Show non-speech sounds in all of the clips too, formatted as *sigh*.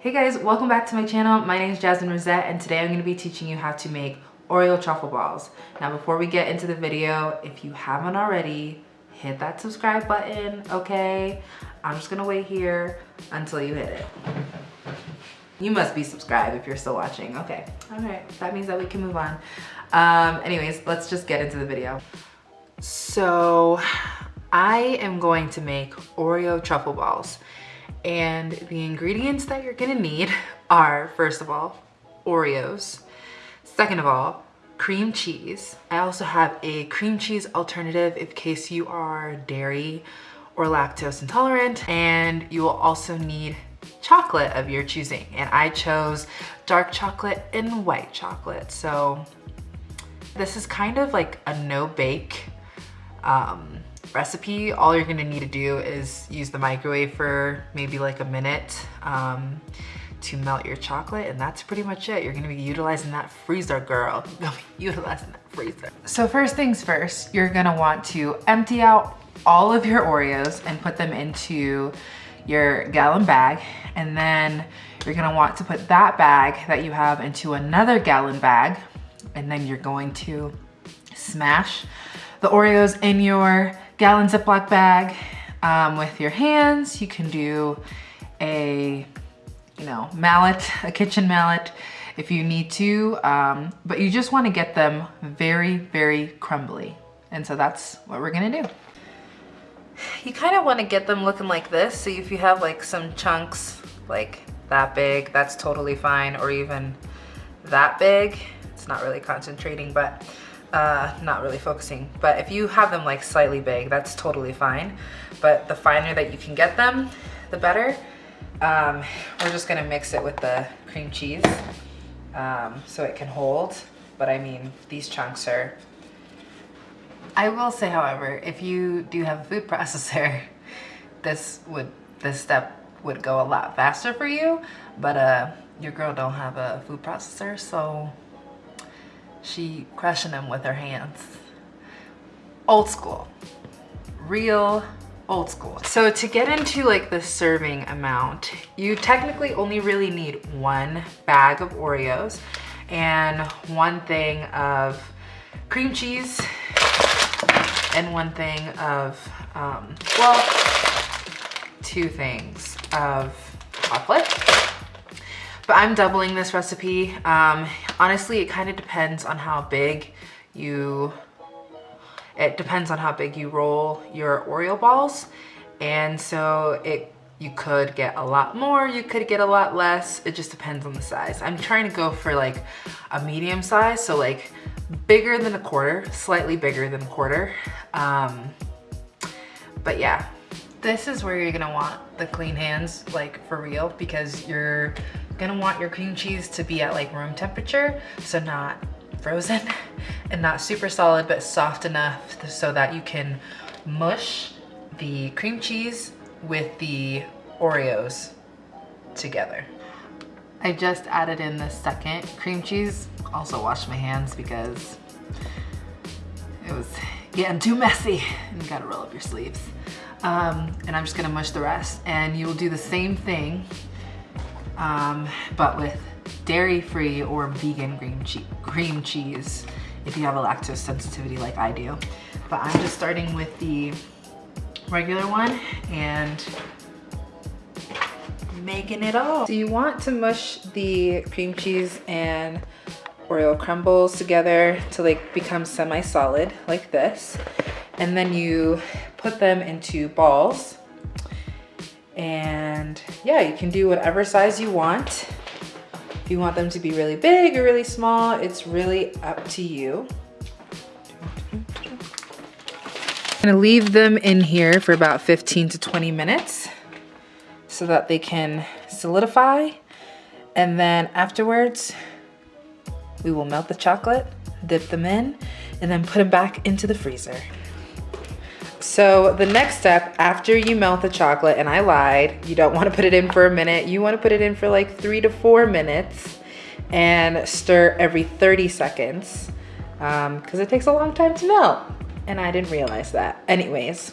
Hey guys, welcome back to my channel. My name is Jasmine Rosette and today I'm going to be teaching you how to make Oreo truffle balls. Now before we get into the video, if you haven't already, hit that subscribe button, okay? I'm just going to wait here until you hit it. You must be subscribed if you're still watching. Okay, all right, that means that we can move on. Um, anyways, let's just get into the video. So I am going to make Oreo truffle balls. And the ingredients that you're gonna need are, first of all, Oreos. Second of all, cream cheese. I also have a cream cheese alternative in case you are dairy or lactose intolerant. And you will also need chocolate of your choosing. And I chose dark chocolate and white chocolate. So this is kind of like a no bake um, recipe, all you're gonna need to do is use the microwave for maybe like a minute um, to melt your chocolate and that's pretty much it. You're gonna be utilizing that freezer, girl. *laughs* You're gonna be utilizing that freezer. So first things first, you're gonna want to empty out all of your Oreos and put them into your gallon bag. And then you're gonna want to put that bag that you have into another gallon bag. And then you're going to smash the Oreos in your gallon Ziploc bag um, with your hands. You can do a, you know, mallet, a kitchen mallet if you need to, um, but you just wanna get them very, very crumbly. And so that's what we're gonna do. You kind of wanna get them looking like this. So if you have like some chunks like that big, that's totally fine, or even that big. It's not really concentrating, but uh, not really focusing. But if you have them like slightly big, that's totally fine. But the finer that you can get them, the better. Um, we're just gonna mix it with the cream cheese um, so it can hold. But I mean, these chunks are, I will say, however, if you do have a food *laughs* processor, this would, this step would go a lot faster for you, but uh, your girl don't have a food processor, so she crushing them with her hands. Old school, real old school. So to get into like the serving amount, you technically only really need one bag of Oreos and one thing of cream cheese and one thing of, um, well, two things of chocolate but I'm doubling this recipe. Um, honestly, it kind of depends on how big you, it depends on how big you roll your Oreo balls. And so it you could get a lot more, you could get a lot less. It just depends on the size. I'm trying to go for like a medium size, so like bigger than a quarter, slightly bigger than a quarter. Um, but yeah, this is where you're gonna want the clean hands, like for real, because you're gonna want your cream cheese to be at like room temperature, so not frozen *laughs* and not super solid, but soft enough so that you can mush the cream cheese with the Oreos together. I just added in the second cream cheese. Also washed my hands because it was getting too messy and you gotta roll up your sleeves. Um, and I'm just gonna mush the rest. And you'll do the same thing um, but with dairy-free or vegan cream, che cream cheese if you have a lactose sensitivity like I do. But I'm just starting with the regular one and making it all. So you want to mush the cream cheese and Oreo crumbles together to like become semi-solid like this. And then you put them into balls and yeah, you can do whatever size you want. If you want them to be really big or really small, it's really up to you. I'm gonna leave them in here for about 15 to 20 minutes so that they can solidify. And then afterwards, we will melt the chocolate, dip them in, and then put them back into the freezer. So the next step after you melt the chocolate, and I lied, you don't wanna put it in for a minute, you wanna put it in for like three to four minutes and stir every 30 seconds because um, it takes a long time to melt. And I didn't realize that. Anyways,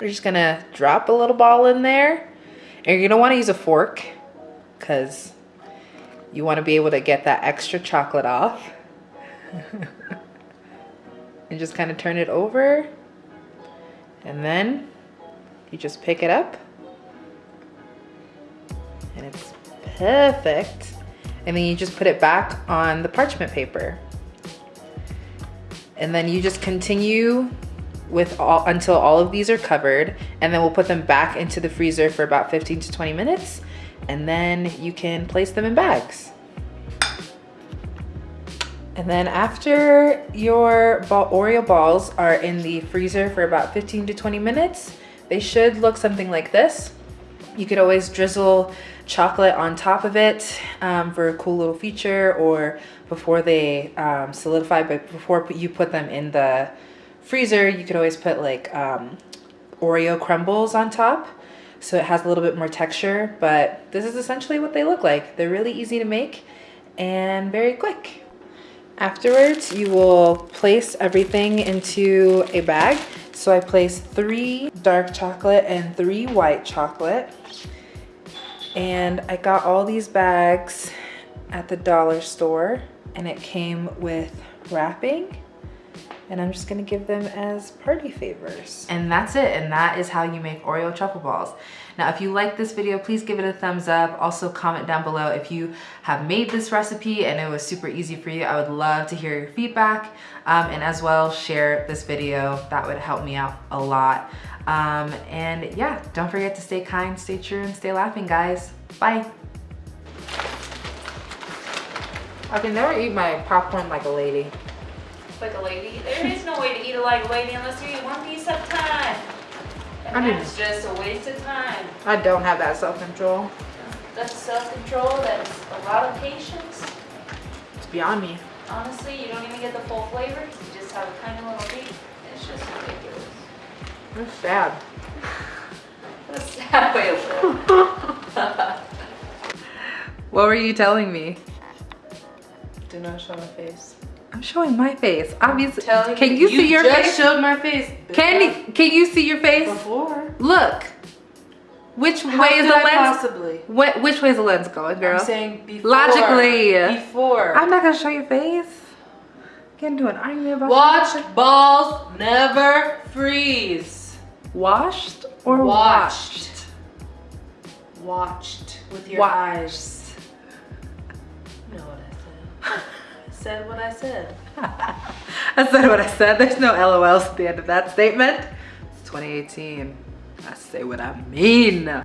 we're just gonna drop a little ball in there and you're gonna wanna use a fork because you want to be able to get that extra chocolate off. *laughs* and just kind of turn it over. And then you just pick it up. And it's perfect. And then you just put it back on the parchment paper. And then you just continue with all until all of these are covered and then we'll put them back into the freezer for about 15 to 20 minutes and then you can place them in bags. And then after your ball, Oreo balls are in the freezer for about 15 to 20 minutes, they should look something like this. You could always drizzle chocolate on top of it um, for a cool little feature or before they um, solidify, but before you put them in the freezer, you could always put like um, Oreo crumbles on top. So it has a little bit more texture, but this is essentially what they look like. They're really easy to make and very quick. Afterwards, you will place everything into a bag. So I placed three dark chocolate and three white chocolate. And I got all these bags at the dollar store and it came with wrapping and I'm just gonna give them as party favors. And that's it, and that is how you make Oreo truffle balls. Now, if you like this video, please give it a thumbs up. Also comment down below if you have made this recipe and it was super easy for you. I would love to hear your feedback. Um, and as well, share this video. That would help me out a lot. Um, and yeah, don't forget to stay kind, stay true, and stay laughing, guys. Bye. I can never eat my popcorn like a lady like a lady. There is no way to eat it like a lady unless you eat one piece at a time. And I that's just a waste of time. I don't have that self-control. That's self-control, that's a lot of patience. It's beyond me. Honestly, you don't even get the full flavor. You just have a tiny little piece. It's just ridiculous. That's sad. *laughs* That's sad way of live. *laughs* what were you telling me? Do not show my face. I'm showing my face. Obviously, can you, you see your just face? showed my face. Can can you see your face? Before. Look. Which How way is the I lens? Possibly. What? Which way is the lens going, girl? I'm saying before. Logically. Before. I'm not gonna show your face. Get into an argument about. Watch balls never freeze. Washed or watched? Watched, watched with your watched. eyes. You know what I said. *laughs* said what I said. *laughs* I said what I said. There's no LOLs at the end of that statement. It's 2018. I say what I mean.